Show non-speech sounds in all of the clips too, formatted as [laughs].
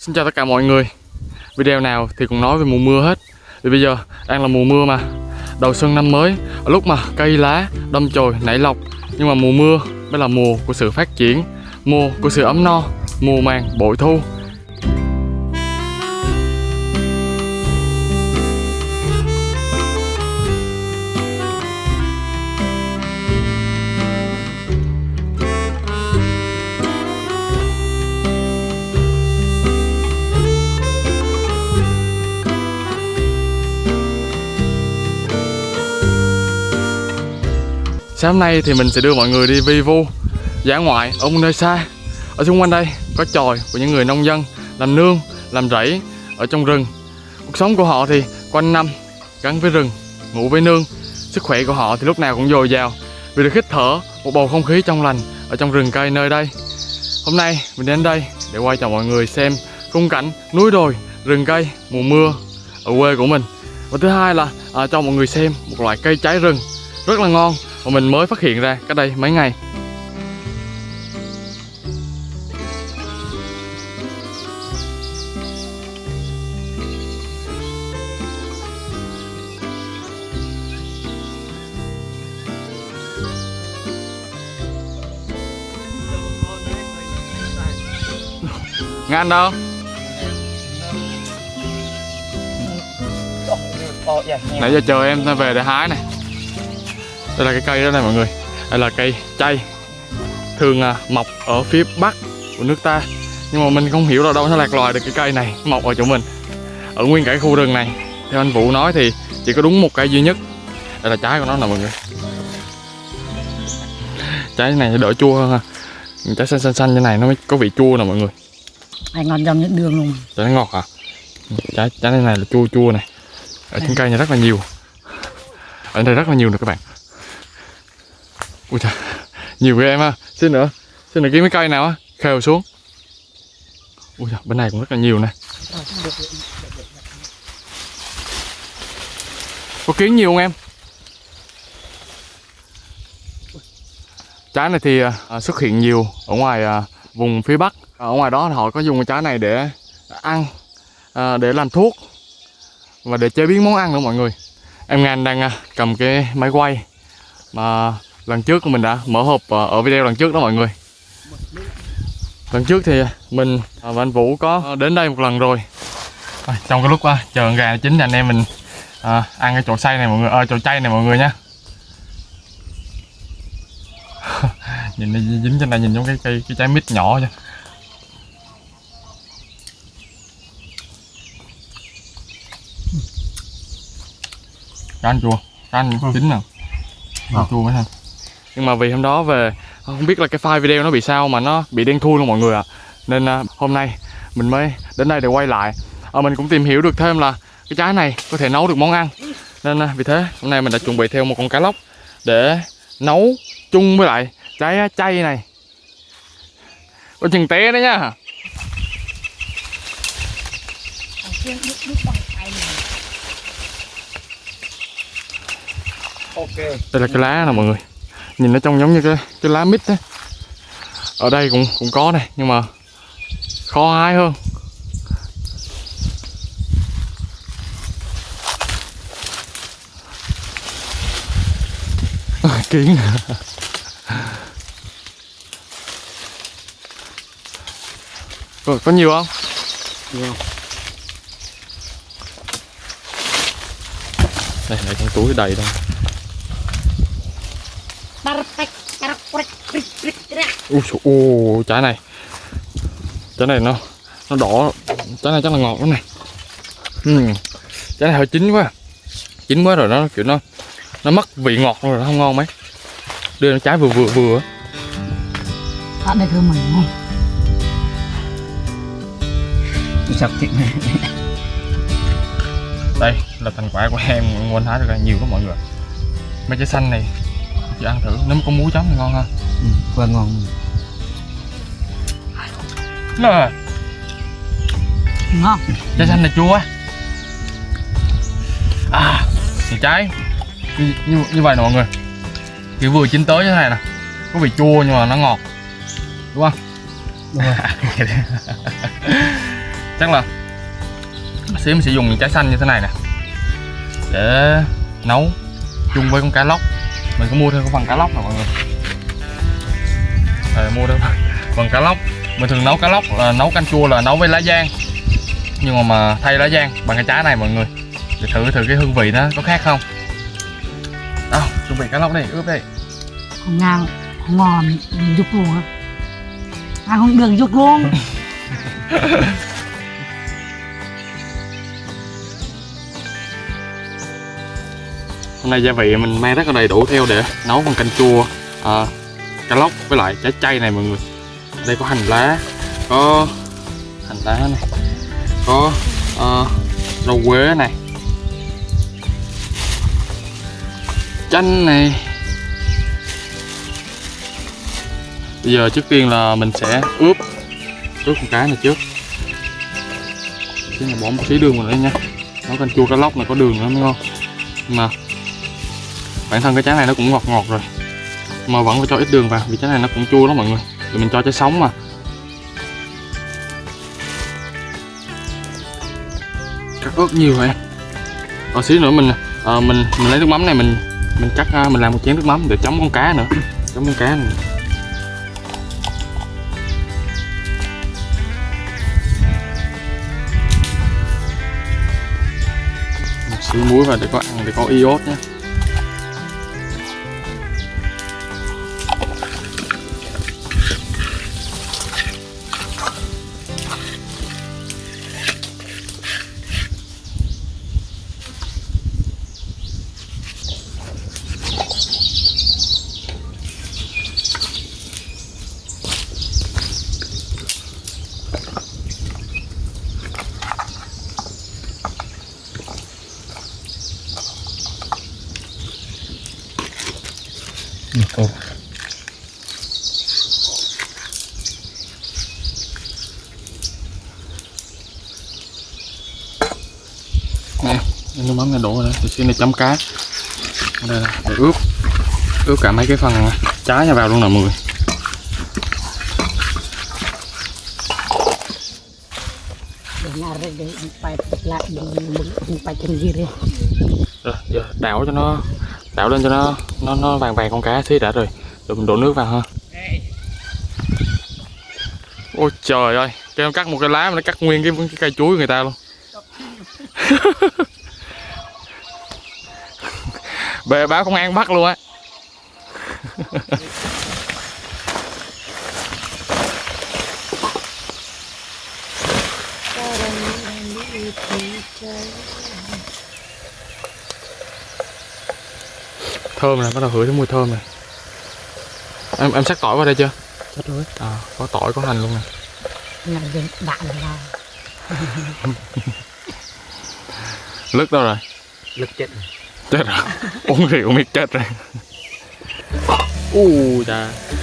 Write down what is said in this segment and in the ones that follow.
Xin chào tất cả mọi người. Video nào thì cũng nói về mùa mưa hết. Vì bây giờ đang là mùa mưa mà. Đầu xuân năm mới Ở lúc mà cây lá, đâm chồi, nảy lọc. Nhưng mà mùa mưa mới là mùa của sự phát triển, Mùa của sự ấm no, Mùa màng bội thu. Sáng hôm nay thì mình sẽ đưa mọi người đi vi vu dã ngoại ở một nơi xa. Ở xung quanh đây có tròi của những người nông dân Làm nương, làm rẫy ở trong rừng. Cuộc sống của họ thì quanh năm gắn với rừng, ngủ với nương. Sức khỏe của họ thì lúc nào cũng dồi dào Vì được hít thở một bầu không khí trong lành ở trong rừng cây nơi đây. Hôm nay mình đến đây để quay cho mọi người xem khung cảnh núi đồi, rừng cây, mùa mưa ở quê của mình. Và thứ hai là à, cho mọi người xem một loại cây trái rừng rất là ngon mà mình mới phát hiện ra cách đây mấy ngày Ngan đâu? Nãy giờ chờ em về để hái này đây là cái cây đó này mọi người. Đây là cây chay. Thường à, mọc ở phía bắc của nước ta. Nhưng mà mình không hiểu là đâu nó lạc loài được cái cây này mọc ở chỗ mình. Ở nguyên cả khu rừng này. Theo anh Vũ nói thì chỉ có đúng một cây duy nhất. Đây là trái của nó nè mọi người. Trái này đỡ chua hơn ha. Trái xanh xanh xanh như này nó mới có vị chua nè mọi người. Hay ngon trong những đường luôn. Trái nó ngọt à? Trái trái này là chua chua này. Ở trên cây này rất là nhiều. Ở đây rất là nhiều nè các bạn ui trời nhiều ghê em ha. Xin nữa xin nữa kiếm cái cây nào á khều xuống. Ui trời bên này cũng rất là nhiều nè. Có kiến nhiều không em? Trái này thì à, à xuất hiện nhiều ở ngoài à, vùng phía bắc. Ở ngoài đó họ có dùng cái trái này để ăn à, để làm thuốc và để chế biến món ăn nữa mọi người. Em Ngan đang à, cầm cái máy quay mà lần trước mình đã mở hộp ờ, ở video lần trước đó mọi người. Lần trước thì mình và anh Vũ có đến đây một lần rồi. Trong cái lúc uh, chờ gà chín thì anh em mình à, ăn cái chỗ xay này mọi người à, chỗ chay này mọi người nha [laughs] nhìn nó dính trên này nhìn giống cái cây cái trái mít nhỏ chứ. Cá chua cá chín nè chua mấy thằng nhưng mà vì hôm đó về không biết là cái file video nó bị sao mà nó bị đen thui luôn mọi người ạ à. nên à, hôm nay mình mới đến đây để quay lại à, mình cũng tìm hiểu được thêm là cái trái này có thể nấu được món ăn nên à, vì thế hôm nay mình đã chuẩn bị theo một con cá lóc để nấu chung với lại trái chay này có chừng té đấy nhá Ok. Đây là cái lá nè mọi người nhìn nó trông giống như cái cái lá mít á ở đây cũng cũng có này nhưng mà khó hái hơn. [laughs] Kiến có, có nhiều không? Nhiều. đây đây trong túi đầy đâu Ui, ui, trái này. Trái này nó Nó đỏ. Trái này chắc là ngọt lắm này. Uhm. Trái này hơi chín quá. Chín quá rồi nó kiểu nó Nó mất vị ngọt rồi nó không ngon mấy. Đưa nó trái vừa vừa vừa. Ăn đây thơm mình ngon Sập thịt này. Đây là thành quả của em Nguyên hái được nhiều lắm mọi người. Mấy trái xanh này Chị ăn thử. Nếu có muối chấm thì ngon ha. Ừ, Vừa ngon. Nè. Ngon. Trái xanh này chua À thì trái. Như, như, như vậy nè mọi người. Kiểu vừa chín tới như thế này nè. Có vị chua nhưng mà nó ngọt. Đúng không? Đúng rồi. [laughs] chắc là xíu mình sẽ dùng những trái xanh như thế này nè. Để nấu chung với con cá lóc mình có mua thêm cái phần cá lóc nè mọi người? Đây, mua thêm [laughs] phần cá lóc. Mình thường nấu cá lóc là nấu canh chua là nấu với lá giang. Nhưng mà, mà thay lá giang bằng cái trái này mọi người. Để thử thử cái hương vị nó có khác không? Đâu chuẩn bị cá lóc đây ướp đây Không ngang không ngon dục luôn á. Ăn không được dục luôn [laughs] hôm nay gia vị mình mang rất là đầy đủ theo để nấu con canh chua à, cá lóc với lại trái chay này mọi người. Đây có hành lá có hành lá này có ờ, rau quế này chanh này. Bây giờ trước tiên là mình sẽ ướp ướp con cá này trước. Chứ là bỏ một xí đường vào đây nha. Nấu canh chua cá lóc này có đường nữa mới ngon mà bản thân cái trái này nó cũng ngọt ngọt rồi. Mà vẫn phải cho ít đường vào vì trái này nó cũng chua lắm mọi người. Thì mình cho trái sống mà. Cắt ớt nhiều vậy còn ờ, xíu nữa mình à, mình mình lấy nước mắm này mình mình cắt à, mình làm một chén nước mắm để chấm con cá nữa. Chấm con cá này. Một xíu muối vào để có ăn để có iốt nhé này đổ xin chấm cá đây là để ướp. Ướp cả mấy cái phần trái này vào luôn là mười người. Rồi phải lại phải gì đi giờ đảo cho nó đảo lên cho nó nó nó vàng vàng con cá xí đã rồi. Rồi mình đổ nước vào ha. Ôi trời ơi cho em cắt một cái lá mà nó cắt nguyên cái, cái cây chuối của người ta luôn. [laughs] bề báo công an bắt luôn á. Thơm này bắt đầu hửi thấy mùi thơm này em em sắc tỏi vào đây chưa? Chết rồi à, có tỏi có hành luôn nè. Nhà dân đại là lứt đâu rồi? Lực chết rồi chết rồi uống rượu biết chết rồi u chà Rồi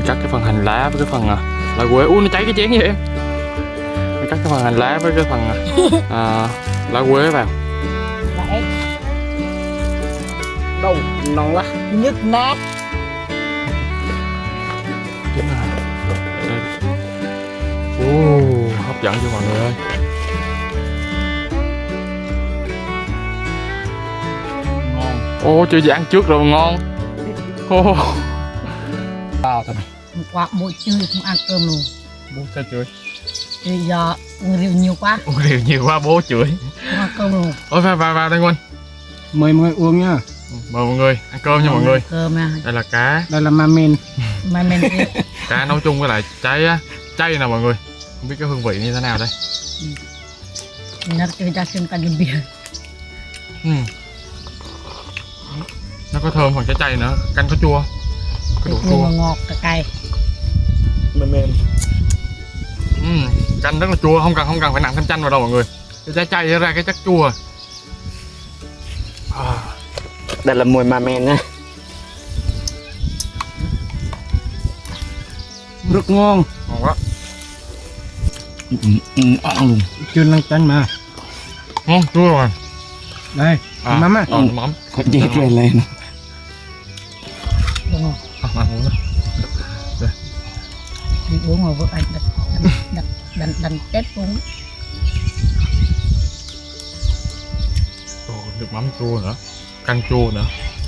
mình cắt cái phần hành lá với cái phần à, lá quế. Ui nó cháy cái chén vậy em. Mình cắt cái phần hành lá với cái phần à, [laughs] à, lá quế vào. đấy đâu non quá nhức nát là. Ồ, hấp dẫn cho mọi người ơi. ngon Ô, chưa gì ăn trước rồi ngon. Ô, bao thôi qua mỗi trưa không ăn cơm luôn bố sao chửi? thì giờ uống rượu nhiều quá Uống rượu nhiều quá bố chửi. không ăn cơm luôn Ôi vào vào vào đây Nguyên. mời mọi người uống nhá Mời mọi người ăn cơm nha mọi người. cơm à Đây là cá, đây là mamen thì [laughs] cá nấu chung với lại trái á, chay nè mọi người. Không biết cái hương vị như thế nào đây. nó cái ra xem canh bia Ừ. Nó có thơm phần trái chay nữa, canh có chua. Cái độ chua ngọt cái cay mamen Ừ. Canh rất là chua, không cần không cần phải nặng thêm chanh vào đâu mọi người. cái trái chay ra cái chất chua. À, đây là mùi ma men nha. Rất ngon. Ngon quá. Ăn luôn. Chưa lăn tanh mà. Ngon chua rồi. Đây à, Mắm á. ờ, mắm. Dép về lên uống mà vợ anh đặt đặt đặt đặt tết uống nước mắm chua nữa canh chua nữa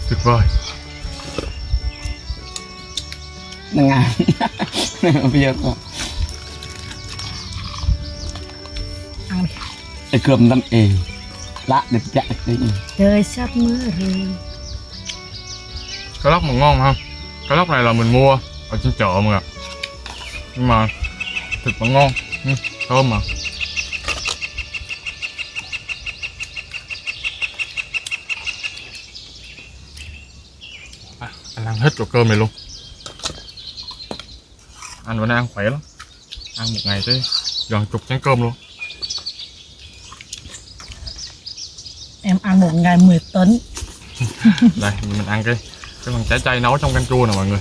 tuyệt vời. Giờ có. Ăn. Đi cái cơm năm ê lạ đẹp chạy đi trời sắp mưa rồi. Cá lóc mà ngon ha. Cá lóc này là mình mua ở trên chợ mà nhưng mà thịt vẫn ngon. Ừ, thơm mà. À, anh ăn hết chỗ cơm này luôn. Anh vẫn ăn khỏe lắm. Ăn một ngày tới gần chục chén cơm luôn. Em ăn một ngày 10 tấn. [laughs] Đây mình ăn cái cái phần trái chay nấu trong canh chua nè mọi người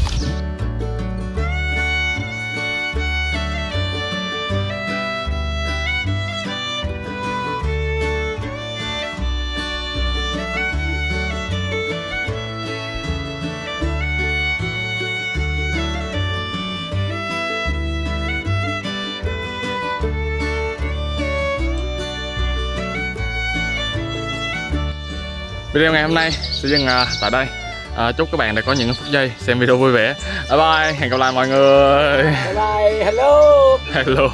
Video ngày hôm nay sẽ dừng à, tại đây. À, Chúc các bạn đã có những phút giây xem video vui vẻ. Bye bye, hẹn gặp lại mọi người. Bye bye hello. Hello